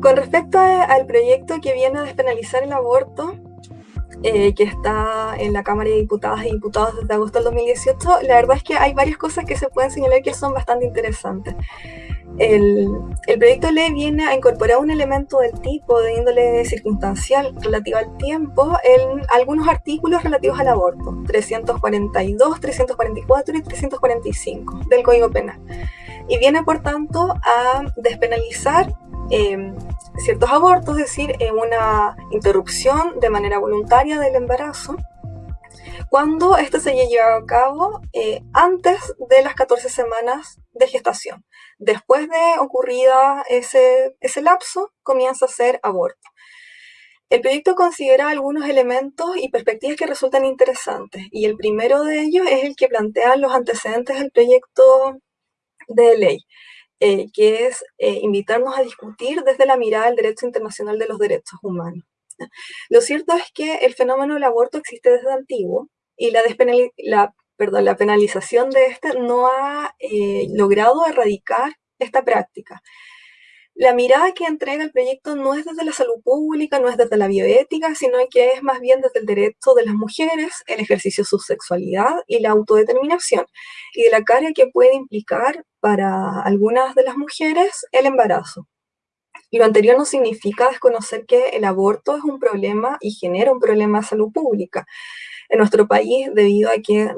Con respecto al proyecto que viene a despenalizar el aborto, eh, que está en la Cámara de Diputadas y Diputados desde agosto del 2018, la verdad es que hay varias cosas que se pueden señalar que son bastante interesantes. El, el, proyecto de ley viene a incorporar un elemento del tipo de índole circunstancial relativo al tiempo en algunos artículos relativos al aborto, 342, 344 y 345 del Código Penal. Y viene, por tanto, a despenalizar eh, ciertos abortos, es decir, eh, una interrupción de manera voluntaria del embarazo, cuando esto se llevado a cabo eh, antes de las 14 semanas de gestación. Después de ocurrida ese, ese lapso, comienza a ser aborto. El proyecto considera algunos elementos y perspectivas que resultan interesantes, y el primero de ellos es el que plantean los antecedentes del proyecto de ley. Eh, que es eh, invitarnos a discutir desde la mirada del derecho internacional de los derechos humanos. Lo cierto es que el fenómeno del aborto existe desde antiguo y la, penalización de este no ha eh, logrado erradicar esta práctica. La mirada que entrega el proyecto no es desde la salud pública, no es desde la bioética, sino que es más bien desde el derecho de las mujeres, el ejercicio de su sexualidad y la autodeterminación, y de la carga que puede implicar para algunas de las mujeres el embarazo. Lo anterior no significa desconocer que el aborto es un problema y genera un problema de salud pública en nuestro país debido a que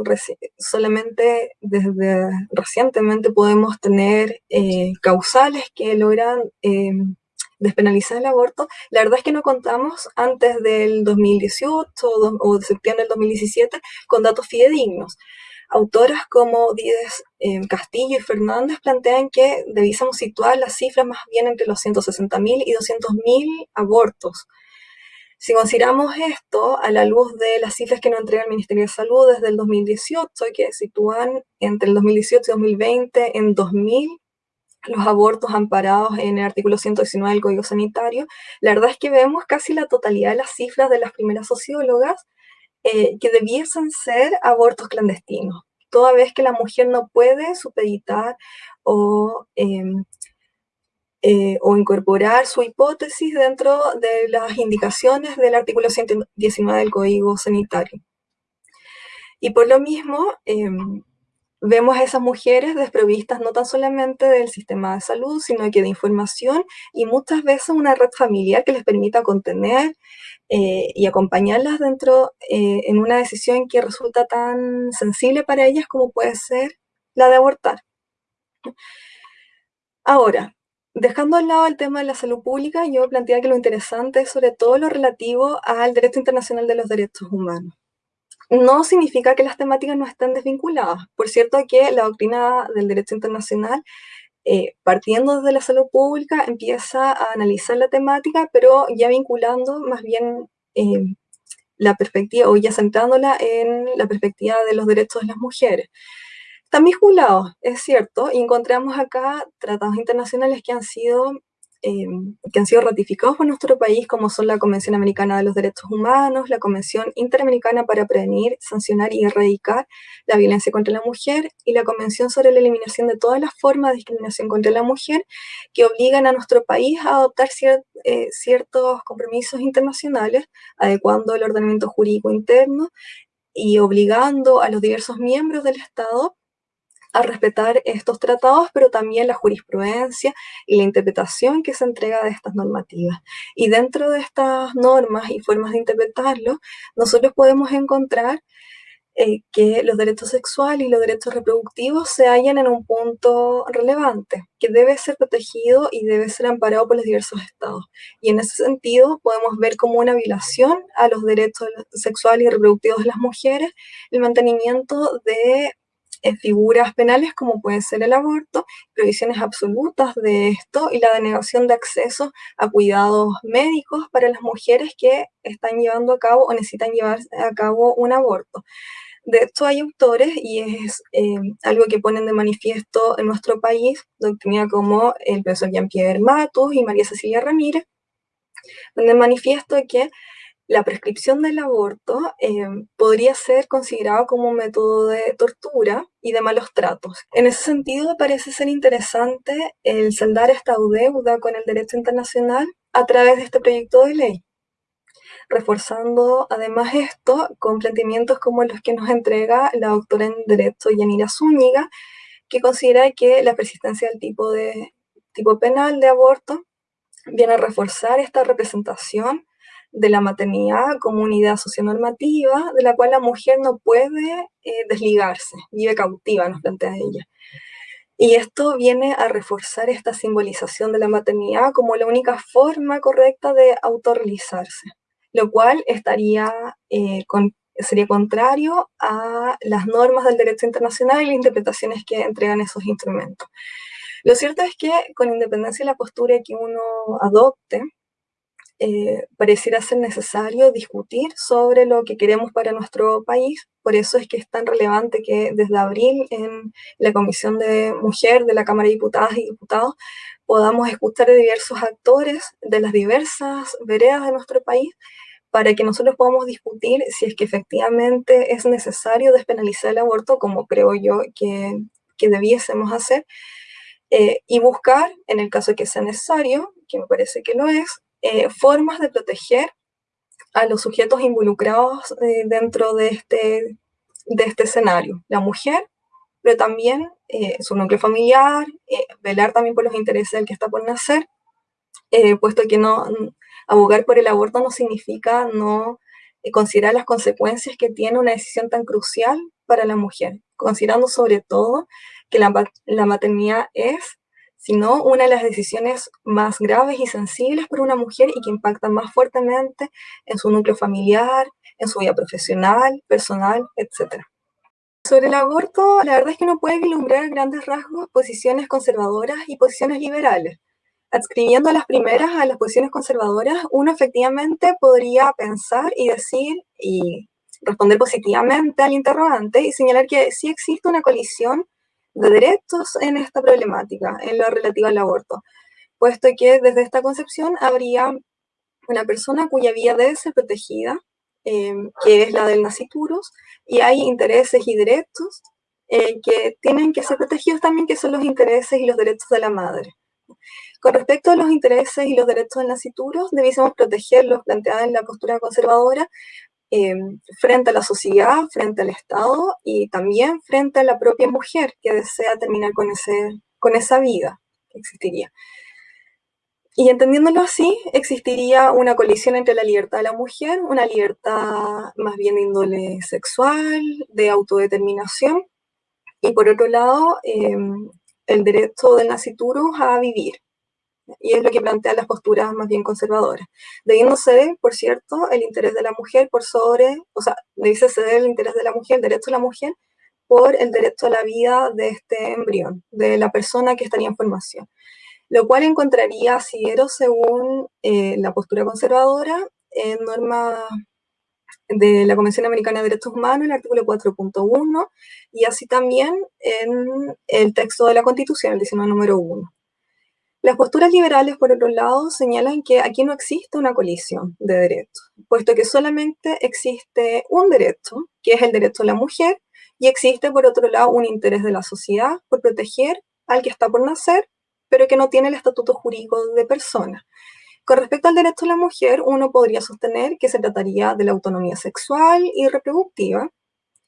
solamente desde recientemente podemos tener eh, causales que logran eh, despenalizar el aborto. La verdad es que no contamos antes del 2018 o de septiembre del 2017 con datos fidedignos. Autoras como Díez eh, Castillo y Fernández plantean que debiésemos situar las cifras más bien entre los 160.000 y 200.000 abortos. Si consideramos esto a la luz de las cifras que nos entrega el Ministerio de Salud desde el 2018, que sitúan entre el 2018 y 2020 en 2.000 los abortos amparados en el artículo 119 del Código Sanitario, la verdad es que vemos casi la totalidad de las cifras de las primeras sociólogas eh, que debiesen ser abortos clandestinos, toda vez que la mujer no puede supeditar o em, eh, o incorporar su hipótesis dentro de las indicaciones del artículo 119 del Código Sanitario. Y por lo mismo, em, vemos a esas mujeres desprovistas no tan solamente del sistema de salud, sino que de información y muchas veces una red familiar que les permita contener eh, y acompañarlas dentro eh, en una decisión que resulta tan sensible para ellas como puede ser la de abortar. Ahora, Dejando al lado el tema de la salud pública, yo planteaba que lo interesante es sobre todo lo relativo al derecho internacional de los derechos humanos. No significa que las temáticas no estén desvinculadas. Por cierto, que la doctrina del derecho internacional, eh, partiendo desde la salud pública, empieza a analizar la temática, pero ya vinculando más bien eh, la perspectiva, o ya centrándola en la perspectiva de los derechos de las mujeres. Están vinculados, es cierto, y encontramos acá tratados internacionales que han sido em, que han sido ratificados por nuestro país, como son la Convención Americana de los Derechos Humanos, la Convención Interamericana para Prevenir, Sancionar y Erradicar la Violencia contra la Mujer y la Convención sobre la Eliminación de todas las formas de discriminación contra la mujer, que obligan a nuestro país a adoptar eh, ciertos compromisos internacionales, adecuando el ordenamiento jurídico interno y obligando a los diversos miembros del Estado a respetar estos tratados, pero también la jurisprudencia y la interpretación que se entrega de estas normativas. Y dentro de estas normas y formas de interpretarlo, nosotros podemos encontrar eh, que los derechos sexuales y los derechos reproductivos se hallan en un punto relevante, que debe ser protegido y debe ser amparado por los diversos estados. Y en ese sentido podemos ver como una violación a los derechos sexuales y reproductivos de las mujeres el mantenimiento de figuras penales como pueden ser el aborto, prohibiciones absolutas de esto y la denegación de acceso a cuidados médicos para las mujeres que están llevando a cabo o necesitan llevar a cabo un aborto. De hecho, hay autores, y es eh, algo que ponen de manifiesto en nuestro país, doctrina como el profesor Jean-Pierre Matus y María Cecilia Ramírez, donde manifiesto que la prescripción del aborto eh, podría ser considerado como un método de tortura y de malos tratos. En ese sentido, parece ser interesante el saldar esta deuda con el derecho internacional a través de este proyecto de ley, reforzando además esto con planteamientos como los que nos entrega la doctora en Derecho Yanira Zúñiga, que considera que la persistencia del tipo, de, tipo penal de aborto viene a reforzar esta representación de la maternidad como unidad socionormativa de la cual la mujer no puede eh, desligarse, vive cautiva, nos plantea ella. Y esto viene a reforzar esta simbolización de la maternidad como la única forma correcta de autorrealizarse, lo cual estaría, eh, sería contrario a las normas del derecho internacional y las interpretaciones que entregan esos instrumentos. Lo cierto es que con independencia de la postura que uno adopte, eh, pareciera ser necesario discutir sobre lo que queremos para nuestro país. Por eso es que es tan relevante que desde abril en la Comisión de Mujer de la Cámara de Diputadas y Diputados podamos escuchar a diversos actores de las diversas veredas de nuestro país para que nosotros podamos discutir si es que efectivamente es necesario despenalizar el aborto, como creo yo que, que debiésemos hacer, eh, y buscar, en el caso de que sea necesario, que me parece que lo es, eh, formas de proteger a los sujetos involucrados eh, dentro de este, de este escenario. La mujer, pero también eh, su núcleo familiar, velar también por los intereses del que está por nacer, puesto que no abogar por el aborto no significa no considerar las consecuencias que tiene una decisión tan crucial para la mujer, considerando sobre todo que la, la maternidad es sino una de las decisiones más graves y sensibles para una mujer y que impactan más fuertemente en su núcleo familiar, en su vida profesional, personal, etc. Sobre el aborto, la verdad es que no puede vislumbrar grandes rasgos posiciones conservadoras y posiciones liberales. Adscribiendo a las primeras a las posiciones conservadoras, uno efectivamente podría pensar y decir y responder positivamente al interrogante y señalar que sí existe una colisión de derechos en esta problemática, en lo relativo al aborto, puesto que desde esta concepción habría una persona cuya vida debe ser protegida, eh, que es la del naciturus, y hay intereses y derechos eh, que tienen que ser protegidos también, que son los intereses y los derechos de la madre. Con respecto a los intereses y los derechos del naciturus, debiésemos protegerlos, planteados en la postura conservadora, Em, frente a la sociedad, frente al Estado y también frente a la propia mujer que desea terminar con, ese, con esa vida que existiría. Y entendiéndolo así, existiría una colisión entre la libertad de la mujer, una libertad más bien de índole sexual, de autodeterminación, y por otro lado, em, el derecho del nacituro a vivir, y es lo que plantea las posturas más bien conservadoras, debiendo ceder, por cierto, el interés de la mujer por sobre, o sea, dice ceder el interés de la mujer, el derecho de la mujer, por el derecho a la vida de este embrión, de la persona que estaría en formación. Lo cual encontraría asidero según eh, la postura conservadora en norma de la Convención Americana de Derechos Humanos, el artículo 4.1, y así también en el texto de la Constitución, el 19 número 1. Las posturas liberales, por otro lado, señalan que aquí no existe una colisión de derechos, puesto que solamente existe un derecho, que es el derecho de la mujer, y existe, por otro lado, un interés de la sociedad por proteger al que está por nacer, pero que no tiene el estatuto jurídico de persona. Con respecto al derecho de la mujer, uno podría sostener que se trataría de la autonomía sexual y reproductiva,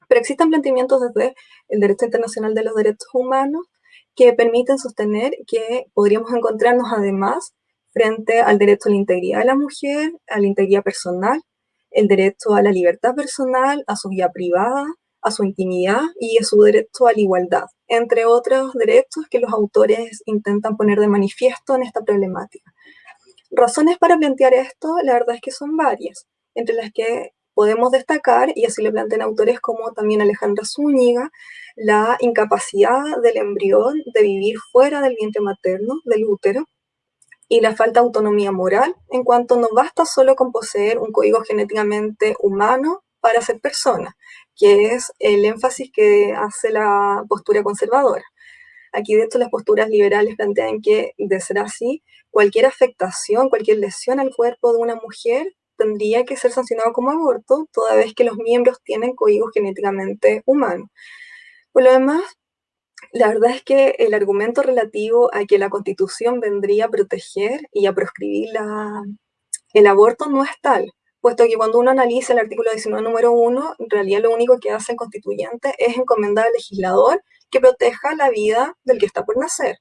pero existen planteamientos desde el derecho internacional de los derechos humanos que permiten sostener que podríamos encontrarnos además frente al derecho a la integridad de la mujer, a la integridad personal, el derecho a la libertad personal, a su vida privada, a su intimidad y a su derecho a la igualdad, entre otros derechos que los autores intentan poner de manifiesto en esta problemática. Razones para plantear esto, la verdad es que son varias, entre las que podemos destacar, y así lo plantean autores como también Alejandra Zúñiga, la incapacidad del embrión de vivir fuera del vientre materno, del útero, y la falta de autonomía moral, en cuanto no basta solo con poseer un código genéticamente humano para ser persona, que es el énfasis que hace la postura conservadora. Aquí, de hecho, las posturas liberales plantean que, de ser así, cualquier afectación, cualquier lesión al cuerpo de una mujer tendría que ser sancionado como aborto, toda vez que los miembros tienen códigos genéticamente humanos. Por lo demás, la verdad es que el argumento relativo a que la Constitución vendría a proteger y a proscribir el aborto no es tal, puesto que cuando uno analiza el artículo 19 número 1, en realidad lo único que hace el constituyente es encomendar al legislador que proteja la vida del que está por nacer.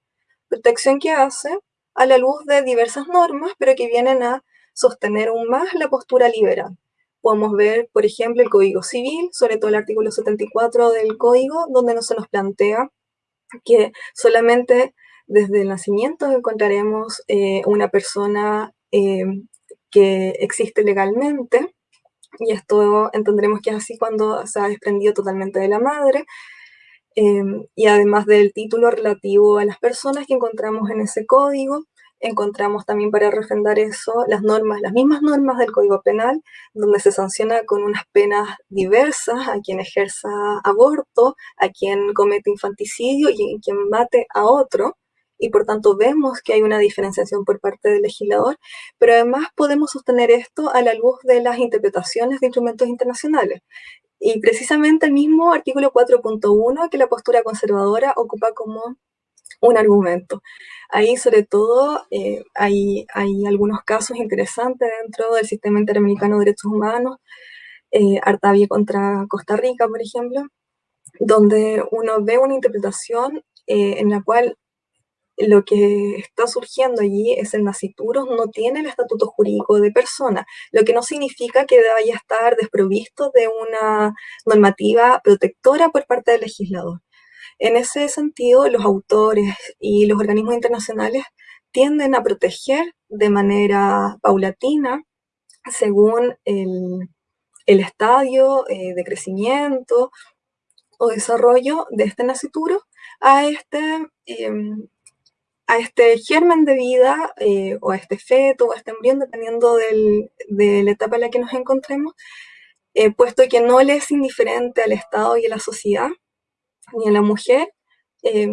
Protección que hace a la luz de diversas normas, pero que vienen a sostener aún más la postura liberal. Podemos ver, por ejemplo, el Código Civil, sobre todo el artículo 74 del Código, donde no se nos plantea que solamente desde el nacimiento encontraremos eh, una persona eh, que existe legalmente, y esto entenderemos que es así cuando se ha desprendido totalmente de la madre, Em, y además del título relativo a las personas que encontramos en ese código, encontramos también para refrendar eso las normas, las mismas normas del Código Penal, donde se sanciona con unas penas diversas a quien ejerza aborto, a quien comete infanticidio y a quien mate a otro. Y por tanto vemos que hay una diferenciación por parte del legislador, pero además podemos sostener esto a la luz de las interpretaciones de instrumentos internacionales. Y precisamente el mismo artículo 4.1 que la postura conservadora ocupa como un argumento. Ahí sobre todo eh, hay, hay, algunos casos interesantes dentro del sistema interamericano de derechos humanos, eh, Artavia contra Costa Rica, por ejemplo, donde uno ve una interpretación eh, en la cual lo que está surgiendo allí es el nacituro, no tiene el estatuto jurídico de persona, lo que no significa que vaya a estar desprovisto de una normativa protectora por parte del legislador. En ese sentido, los autores y los organismos internacionales tienden a proteger de manera paulatina, según el, estadio eh, de crecimiento o desarrollo de este nacituro, a este em, a este germen de vida eh, o a este feto o a este embrión, dependiendo de la etapa en la que nos encontremos, eh, puesto que no le es indiferente al Estado y a la sociedad, ni a la mujer, eh,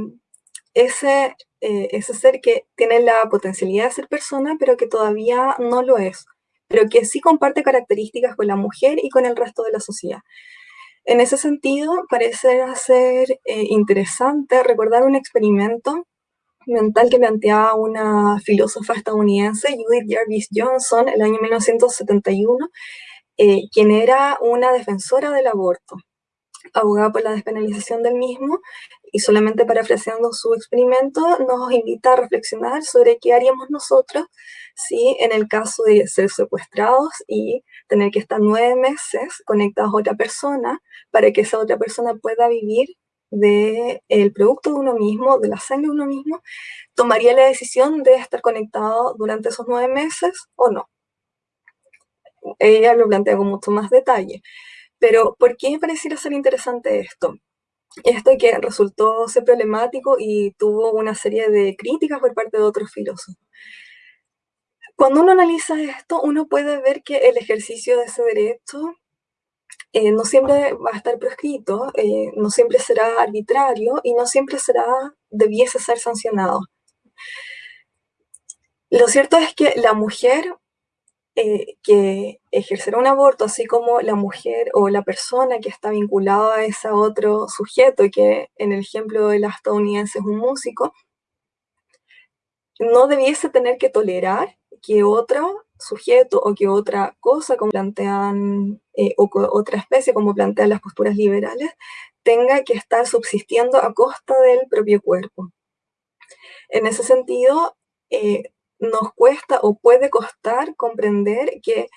ese, ese ser que tiene la potencialidad de ser persona, pero que todavía no lo es, pero que sí comparte características con la mujer y con el resto de la sociedad. En ese sentido, parece ser interesante recordar un experimento mental que planteaba una filósofa estadounidense, Judith Jarvis Johnson, en el año 1971, eh, quien era una defensora del aborto, abogada por la despenalización del mismo, y solamente parafraseando su experimento, nos invita a reflexionar sobre qué haríamos nosotros si en el caso de ser secuestrados y tener que estar nueve meses conectados a otra persona para que esa otra persona pueda vivir del producto de uno mismo, de la sangre de uno mismo, tomaría la decisión de estar conectado durante esos nueve meses o no. Ella lo plantea con mucho más detalle. Pero, ¿por qué pareciera ser interesante esto? Esto que resultó ser problemático y tuvo una serie de críticas por parte de otros filósofos. Cuando uno analiza esto, uno puede ver que el ejercicio de ese derecho eh, no siempre va a estar prescrito, eh, no siempre será arbitrario y no siempre será, debiese ser sancionado. Lo cierto es que la mujer eh, que ejercerá un aborto, así como la mujer o la persona que está vinculada a ese otro sujeto, que en el ejemplo de la estadounidense es un músico, no debiese tener que tolerar que otro sujeto o que otra cosa, como plantean, eh, o otra especie, como plantean las posturas liberales, tenga que estar subsistiendo a costa del propio cuerpo. En ese sentido, eh, nos cuesta o puede costar comprender que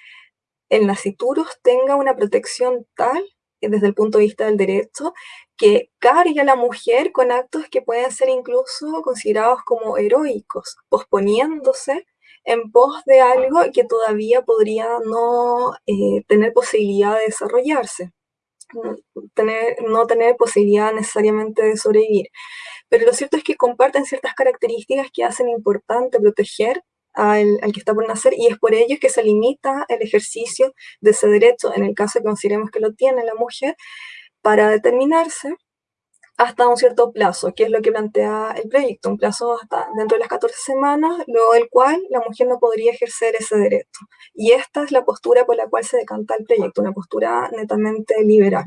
el nacituros tenga una protección tal, eh, desde el punto de vista del derecho, que cargue a la mujer con actos que pueden ser incluso considerados como heroicos, posponiéndose en pos de algo que todavía podría no eh, tener posibilidad de desarrollarse, tener, no tener posibilidad necesariamente de sobrevivir. Pero lo cierto es que comparten ciertas características que hacen importante proteger al, al, que está por nacer y es por ello que se limita el ejercicio de ese derecho, en el caso que consideremos que lo tiene la mujer, para determinarse hasta un cierto plazo, que es lo que plantea el proyecto, un plazo hasta dentro de las 14 semanas, luego del cual la mujer no podría ejercer ese derecho. Y esta es la postura por la cual se decanta el proyecto, una postura netamente liberal.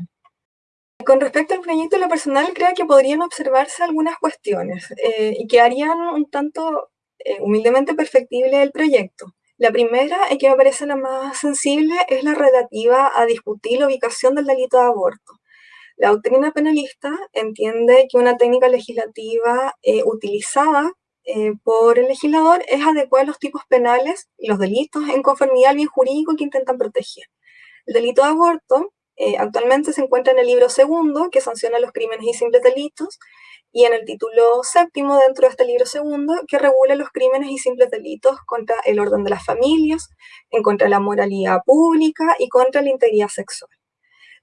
Con respecto al proyecto, lo personal creo que podrían observarse algunas cuestiones eh, y que harían un tanto eh, humildemente perfectible el proyecto. La primera, y que me parece la más sensible, es la relativa a discutir la ubicación del delito de aborto. La doctrina penalista entiende que una técnica legislativa eh, utilizada por el legislador es adecuar los tipos penales y los delitos en conformidad al bien jurídico que intentan proteger. El delito de aborto eh, actualmente se encuentra en el libro segundo, que sanciona los crímenes y simples delitos, y en el título séptimo dentro de este libro segundo, que regula los crímenes y simples delitos contra el orden de las familias, en contra de la moralidad pública y contra la integridad sexual.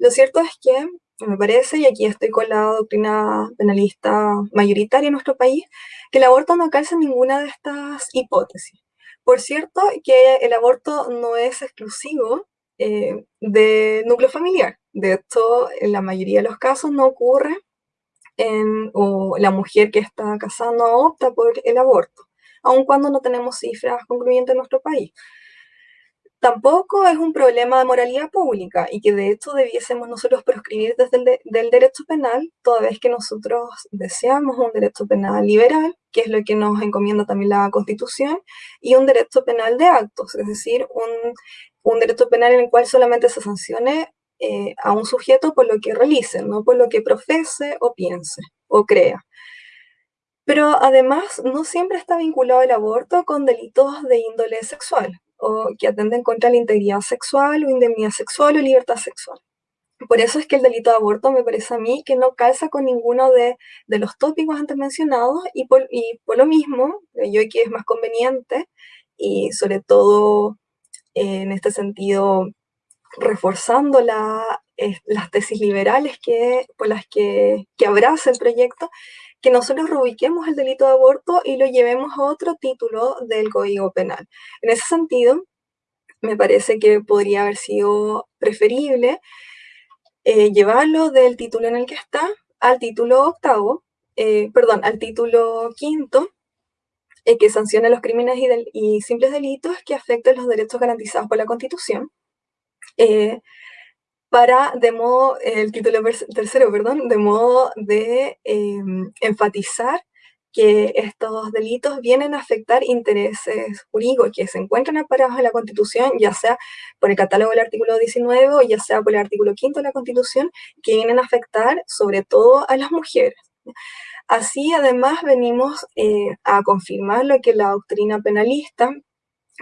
Lo cierto es que, me parece, y aquí estoy con la doctrina penalista mayoritaria en nuestro país, que el aborto no calza ninguna de estas hipótesis. Por cierto, que el aborto no es exclusivo eh, de núcleo familiar. De hecho, en la mayoría de los casos no ocurre o la mujer que está casada no opta por el aborto, aun cuando no tenemos cifras concluyentes en nuestro país. Tampoco es un problema de moralidad pública y que de hecho debiésemos nosotros proscribir desde el del derecho penal, toda vez que nosotros deseamos un derecho penal liberal, que es lo que nos encomienda también la Constitución, y un derecho penal de actos, es decir, un un derecho penal en el cual solamente se sancione eh, a un sujeto por lo que realice, no por lo que profese o piense o crea. Pero además no siempre está vinculado el aborto con delitos de índole sexual o que atenden contra la integridad sexual o indemnidad sexual o libertad sexual. Por eso es que el delito de aborto me parece a mí que no calza con ninguno de, los tópicos antes mencionados y por, y por lo mismo, yo que es más conveniente y sobre todo en este sentido reforzando eh, las tesis liberales que, por las que, que abraza el proyecto, que nosotros reubiquemos el delito de aborto y lo llevemos a otro título del Código Penal. En ese sentido, me parece que podría haber sido preferible eh, llevarlo del título en el que está al título octavo, eh, perdón, al título quinto, eh, que sanciona los crímenes y, simples delitos que afecten los derechos garantizados por la Constitución. Eh, para, de modo, el título tercero, perdón, de modo de em, enfatizar que estos delitos vienen a afectar intereses jurídicos que se encuentran amparados en la Constitución, ya sea por el catálogo del artículo 19 o ya sea por el artículo 5 de la Constitución, que vienen a afectar sobre todo a las mujeres. Así, además, venimos eh, a confirmar lo que la doctrina penalista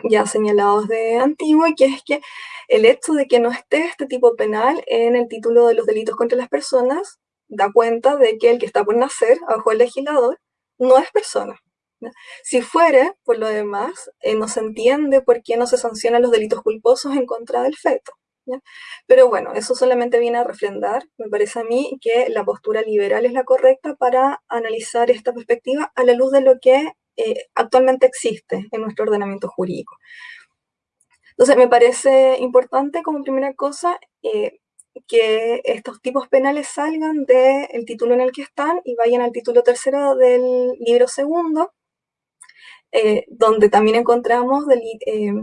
ya ha señalado desde antiguo, que es que el hecho de que no esté este tipo penal en el título de los delitos contra las personas da cuenta de que el que está por nacer, bajo el legislador, no es persona. Si fuere, por lo demás, eh, no se entiende por qué no se sancionan los delitos culposos en contra del feto. Pero bueno, eso solamente viene a refrendar, me parece a mí, que la postura liberal es la correcta para analizar esta perspectiva a la luz de lo que eh, actualmente existe en nuestro ordenamiento jurídico. Entonces, me parece importante como primera cosa eh, que estos tipos penales salgan del título en el que están y vayan al título tercero del libro segundo, eh, donde también encontramos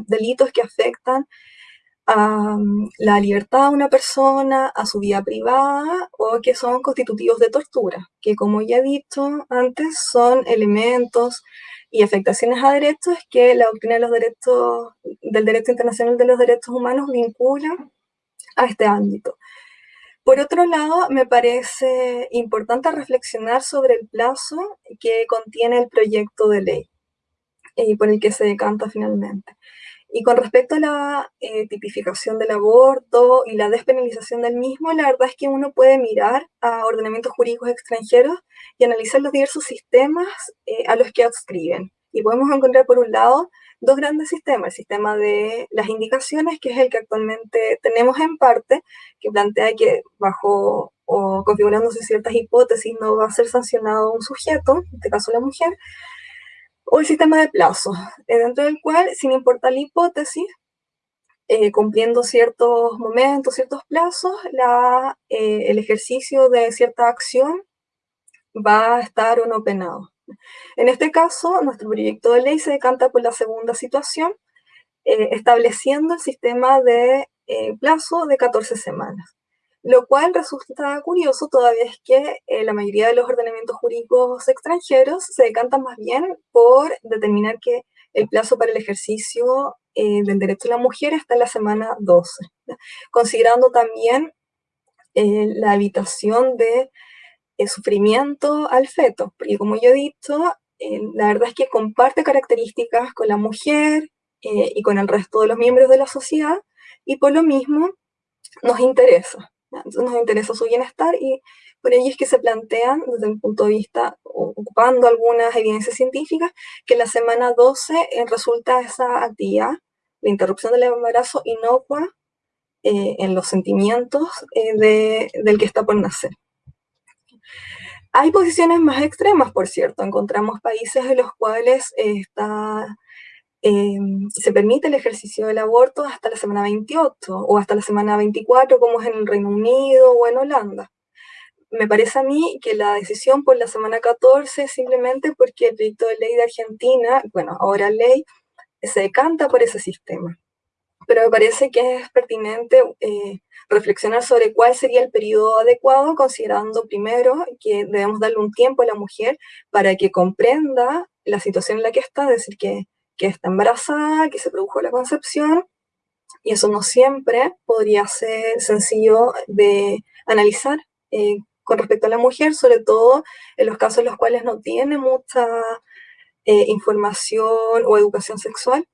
delitos que afectan a mm, la libertad de una persona, a su vida privada o que son constitutivos de tortura, que como ya he dicho antes son elementos y afectaciones a derechos que la doctrina de los derechos, del derecho internacional de los derechos humanos vincula a este ámbito. Por otro lado, me parece importante reflexionar sobre el plazo que contiene el proyecto de ley y por el que se decanta finalmente. Y con respecto a la eh, tipificación del aborto y la despenalización del mismo, la verdad es que uno puede mirar a ordenamientos jurídicos extranjeros y analizar los diversos sistemas eh, a los que adscriben. Y podemos encontrar, por un lado, dos grandes sistemas. El sistema de las indicaciones, que es el que actualmente tenemos en parte, que plantea que bajo o configurándose ciertas hipótesis no va a ser sancionado un sujeto, en este caso la mujer, o el sistema de plazos, eh, dentro del cual, sin importar la hipótesis, eh, cumpliendo ciertos momentos, ciertos plazos, la, eh, el ejercicio de cierta acción va a estar o no penado. En este caso, nuestro proyecto de ley se decanta por la segunda situación, estableciendo el sistema de plazo de 14 semanas. Lo cual resulta curioso toda vez que eh, la mayoría de los ordenamientos jurídicos extranjeros se decantan más bien por determinar que el plazo para el ejercicio del derecho de la mujer está en la semana 12, considerando también la evitación de sufrimiento al feto, porque como yo he dicho, la verdad es que comparte características con la mujer eh, y con el resto de los miembros de la sociedad, y por lo mismo nos interesa. Nos interesa su bienestar y por ello es que se plantean desde un punto de vista, ocupando algunas evidencias científicas, que la semana 12 eh, resulta esa actividad, la interrupción del embarazo inocua eh, en los sentimientos del que está por nacer. Hay posiciones más extremas, por cierto. Encontramos países en los cuales está, em, se permite el ejercicio del aborto hasta la semana 28 o hasta la semana 24, como es en el Reino Unido o en Holanda. Me parece a mí que la decisión por la semana 14 es simplemente porque el proyecto de ley de Argentina, bueno, ahora ley, se decanta por ese sistema. Pero me parece que es pertinente eh, reflexionar sobre cuál sería el periodo adecuado, considerando primero que debemos darle un tiempo a la mujer para que comprenda la situación en la que está, es decir, que, que está embarazada, que se produjo la concepción, y eso no siempre podría ser sencillo de analizar eh, con respecto a la mujer, sobre todo en los casos en los cuales no tiene mucha eh, información o educación sexual.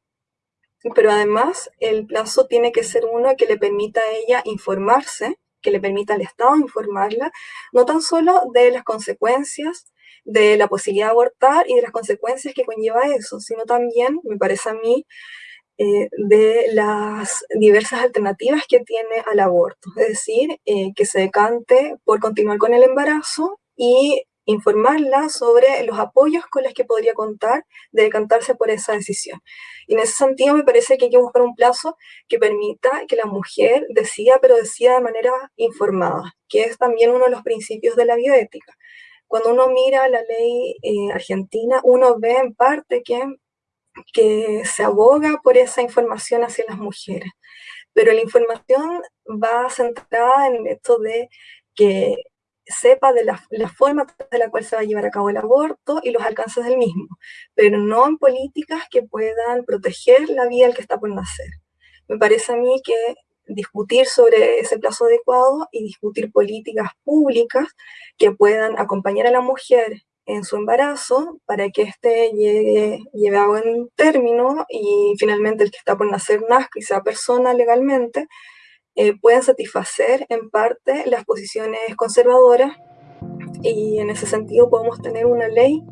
Pero además el plazo tiene que ser uno que le permita a ella informarse, que le permita al Estado informarla, no tan solo de las consecuencias de la posibilidad de abortar y de las consecuencias que conlleva eso, sino también, me parece a mí, eh, de las diversas alternativas que tiene al aborto, es decir, eh, que se decante por continuar con el embarazo y informarla sobre los apoyos con los que podría contar de decantarse por esa decisión. Y en ese sentido me parece que hay que buscar un plazo que permita que la mujer decida, pero decida de manera informada, que es también uno de los principios de la bioética. Cuando uno mira la ley eh, argentina, uno ve en parte que, que se aboga por esa información hacia las mujeres, pero la información va centrada en esto de que sepa de la, forma de la cual se va a llevar a cabo el aborto y los alcances del mismo, pero no en políticas que puedan proteger la vida del que está por nacer. Me parece a mí que discutir sobre ese plazo adecuado y discutir políticas públicas que puedan acompañar a la mujer en su embarazo para que éste llegue, lleve a buen término y finalmente el que está por nacer nazca y sea persona legalmente, eh, pueden satisfacer en parte las posiciones conservadoras y en ese sentido podemos tener una ley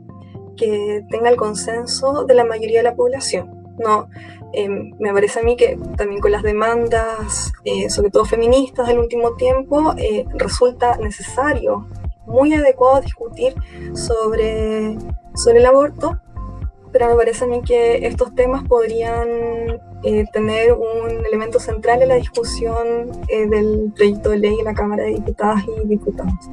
que tenga el consenso de la mayoría de la población. No, em, me parece a mí que también con las demandas, eh, sobre todo feministas del último tiempo, eh, resulta necesario, muy adecuado discutir sobre, sobre el aborto, pero me parece a mí que estos temas podrían eh, tener un elemento central en la discusión eh, del proyecto de ley en la Cámara de Diputadas y Diputados.